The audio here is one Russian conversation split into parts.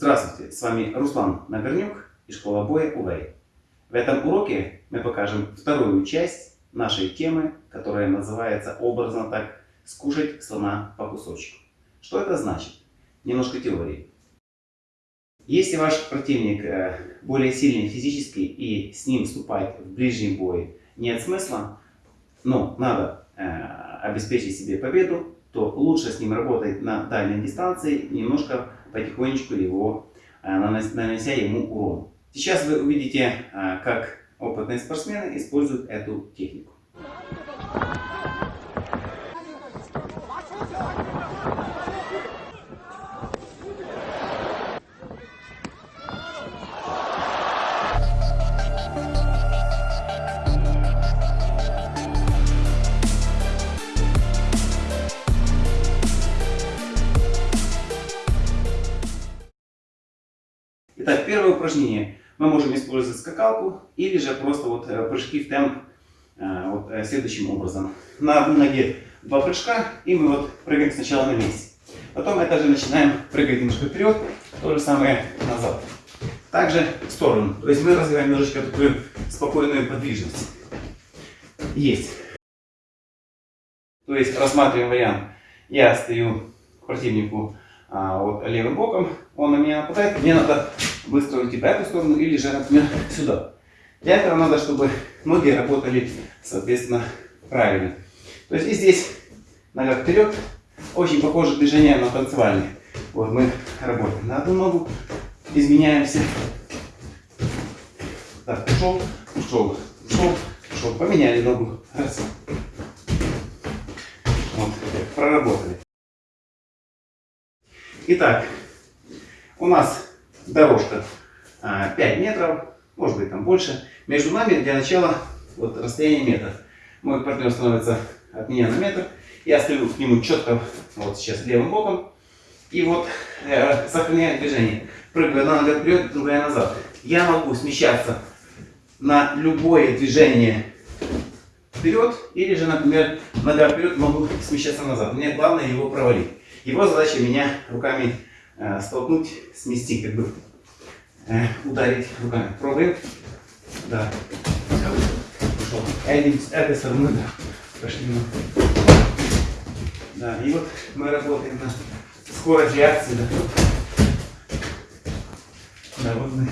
Здравствуйте, с вами Руслан Нагорнюк и школа боя УВЭЙ. В этом уроке мы покажем вторую часть нашей темы, которая называется образно так «Скушать слона по кусочку». Что это значит? Немножко теории. Если ваш противник э, более сильный физически и с ним вступать в ближний бой нет смысла, но надо э, обеспечить себе победу, то лучше с ним работать на дальней дистанции, немножко потихонечку его, э, нанося ему урон. Сейчас вы увидите, как опытные спортсмены используют эту технику. Итак, первое упражнение. Мы можем использовать скакалку или же просто вот э, прыжки в темп э, вот э, следующим образом. На одной ноге два прыжка, и мы вот прыгаем сначала на месте. Потом это же начинаем прыгать немножко вперед, то же самое назад. Также в сторону. То есть мы развиваем немножечко такую спокойную подвижность. Есть. То есть рассматриваем вариант. Я стою к противнику а, вот левым боком, он на меня нападает, мне надо быстро уйти в эту сторону или же, например, сюда. Для этого надо, чтобы ноги работали, соответственно, правильно. То есть и здесь нога вперед, очень похоже движение на танцевальные. Вот мы работаем на одну ногу, изменяемся. Так, ушел, ушел, ушел, ушел, поменяли ногу. Раз. Вот, проработали. Итак, у нас дорожка 5 а, метров, может быть там больше. Между нами для начала вот расстояние метр. Мой партнер становится от меня на метр. Я стою к нему четко, вот сейчас левым боком. И вот э, сохраняю движение. Прыгаю одна нога вперед, другая назад. Я могу смещаться на любое движение вперед, или же, например, нога вперед, могу смещаться назад. Мне главное его провалить. Его задача меня руками э, столкнуть, смести, как бы э, ударить руками. Пробуем. Да. Пошел. Один с этой стороны, да. Пошли. Да, и вот мы работаем на скорость реакции, да. Да, вот мы.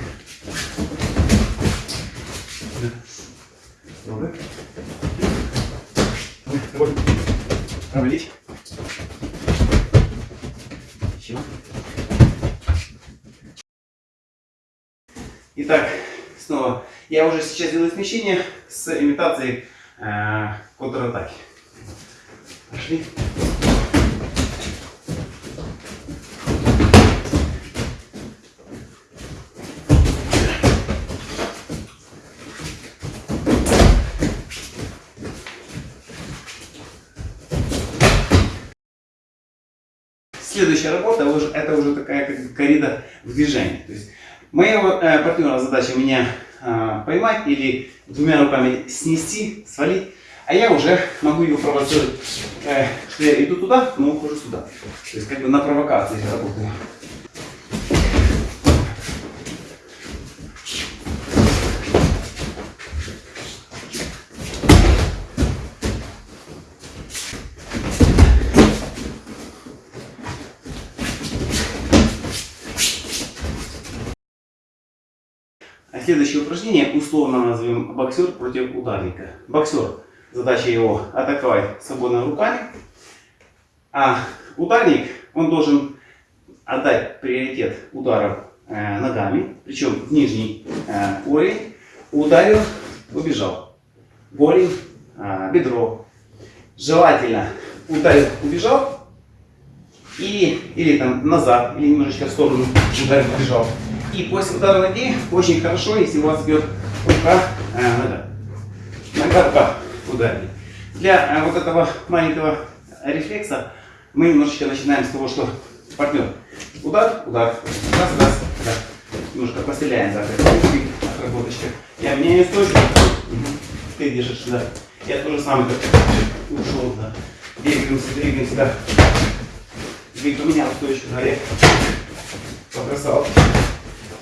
Да. Пробуем. Вот. Провалить. Итак, снова. Я уже сейчас делаю смещение с имитацией э, контратаки. Пошли. Следующая работа, это уже такая как коррида в движении. То есть Моя э, партнера задача меня э, поймать или двумя руками снести, свалить. А я уже могу его провоцировать, э, что я иду туда, но ухожу сюда. То есть как бы на провокации работаю. Следующее упражнение условно назовем боксер против ударника. Боксер, задача его атаковать свободными руками, а ударник, он должен отдать приоритет ударов э, ногами, причем в нижний э, уровень, ударил, убежал. Голень, э, бедро. Желательно ударил, убежал, или, или там назад, или немножечко в сторону ударил, убежал. И после удара ноги очень хорошо, если у вас бьет рука, э, нога. Рука ударили. Для э, вот этого маленького рефлекса мы немножечко начинаем с того, что партнер. Удар, удар, раз, раз, да. Немножко постреляем, да, отработочка. Я меняю стойку. Ты держишь, да. Я тоже самое как ушел, да. Двигаемся, двигаемся, да. Двиг поменял стойку, да. побросал.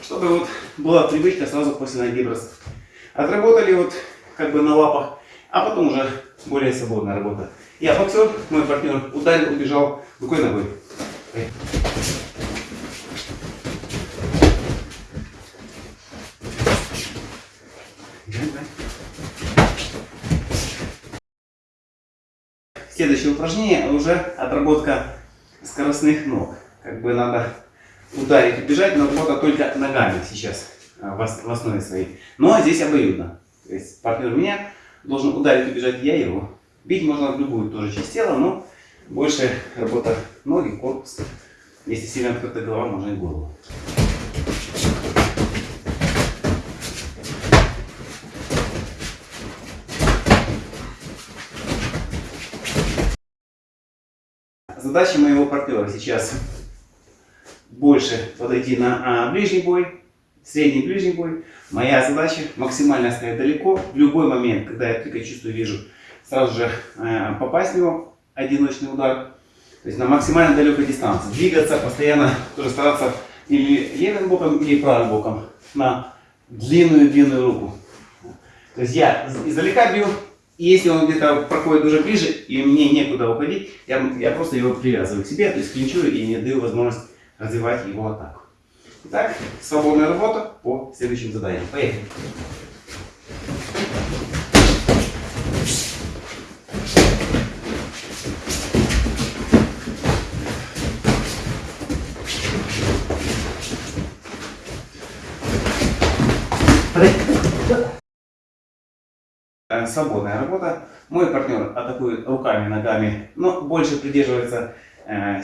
Чтобы вот была привычка сразу после ноги бросать. Отработали вот как бы на лапах, а потом уже более свободная работа. Я боксер, мой партнер ударил, убежал рукой ногой. Следующее упражнение уже отработка скоростных ног. Как бы надо ударить, убежать, но работа только ногами сейчас а, в основе своей. Но здесь обоюдно. То есть партнер меня должен ударить, убежать, я его. Бить можно в любую тоже часть тела, но больше работа ноги, корпус. Если сильно открыта голова, можно и голову. Задача моего партнера сейчас больше подойти на а, ближний бой, средний ближний бой. Моя задача максимально стоять далеко. В любой момент, когда я только чувствую, вижу, сразу же э, попасть в него, одиночный удар. То есть на максимально далекой дистанции. Двигаться постоянно, тоже стараться или левым боком, или правым боком на длинную-длинную руку. То есть я издалека бью, и если он где-то проходит уже ближе, и мне некуда уходить, я, я просто его привязываю к себе, то есть клинчую и не даю возможность развивать его атаку. Итак, свободная работа по следующим заданиям. Поехали. Э, свободная работа. Мой партнер атакует руками, ногами, но больше придерживается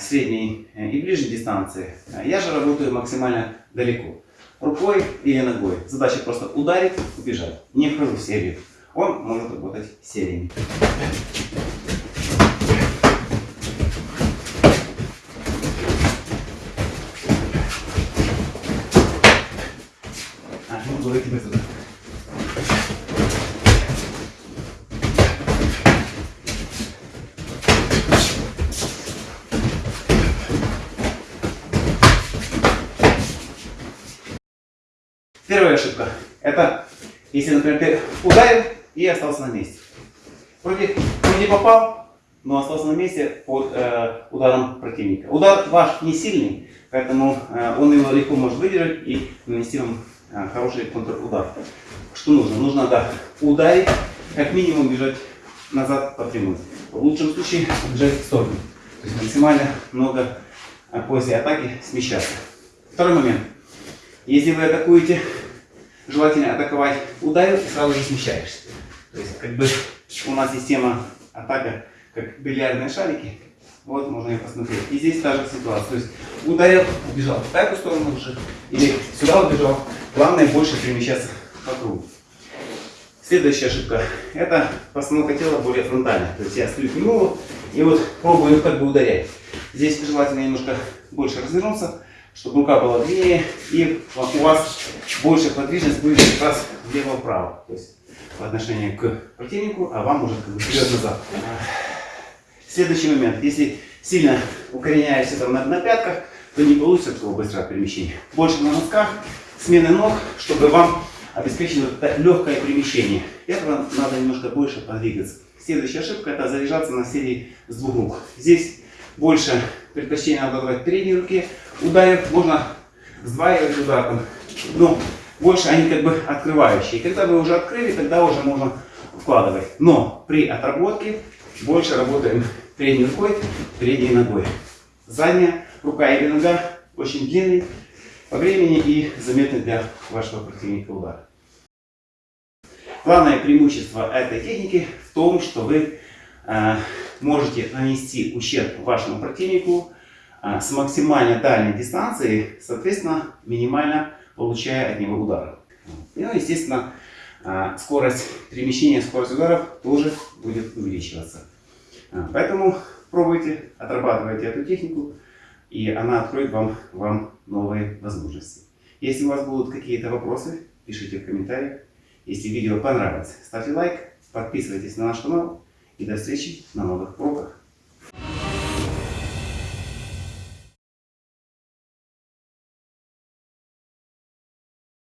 средней э, и ближней дистанции. Я же работаю максимально далеко. Рукой или ногой. Задача просто ударить, убежать. Не вхожу в серию. Он может работать сериями. А, ну, говорите быстро. Первая ошибка. Это если, например, ты ударил и остался на месте. Вроде, вроде попал, но остался на месте под э, ударом противника. Удар ваш не сильный, поэтому э, он его легко может выдержать и нанести вам э, хороший контрудар. Что нужно? Нужно да, ударить, как минимум бежать назад по прямой. В лучшем случае бежать в сторону. То есть максимально много э, после атаки смещаться. Второй момент. Если вы атакуете, желательно атаковать ударил и сразу же смещаешься. То есть как бы у нас система атака как бильярдные шарики. Вот можно ее посмотреть. И здесь та же ситуация. То есть ударил, убежал в такую сторону уже, или сюда убежал. Главное больше перемещаться по кругу. Следующая ошибка. Это постановка тела более фронтальная. То есть я стою к нему и вот пробую как бы ударять. Здесь желательно немножко больше развернуться чтобы рука была длиннее, и у вас больше подвижность будет как раз влево-вправо. То есть по отношению к противнику, а вам уже как бы вперед-назад. Следующий момент. Если сильно укореняешься там на, на пятках, то не получится такого быстрого перемещения. Больше на носках, смены ног, чтобы вам обеспечить легкое перемещение. Этого надо немножко больше подвигаться. Следующая ошибка это заряжаться на серии с двух рук. Здесь больше предпочтение надо давать передней руке. Ударив можно сдваивать ударом. Но больше они как бы открывающие. Когда вы уже открыли, тогда уже можно вкладывать. Но при отработке больше работаем передней рукой, передней ногой. Задняя рука или нога очень длинный по времени и заметный для вашего противника удар. Главное преимущество этой техники в том, что вы э, можете нанести ущерб вашему противнику с максимально дальней дистанции, соответственно, минимально получая от него ударов. И, ну, естественно, а, скорость перемещения, скорость ударов тоже будет увеличиваться. А, поэтому пробуйте, отрабатывайте эту технику, и она откроет вам, вам новые возможности. Если у вас будут какие-то вопросы, пишите в комментариях. Если видео понравилось, ставьте лайк, подписывайтесь на наш канал и до встречи на новых уроках.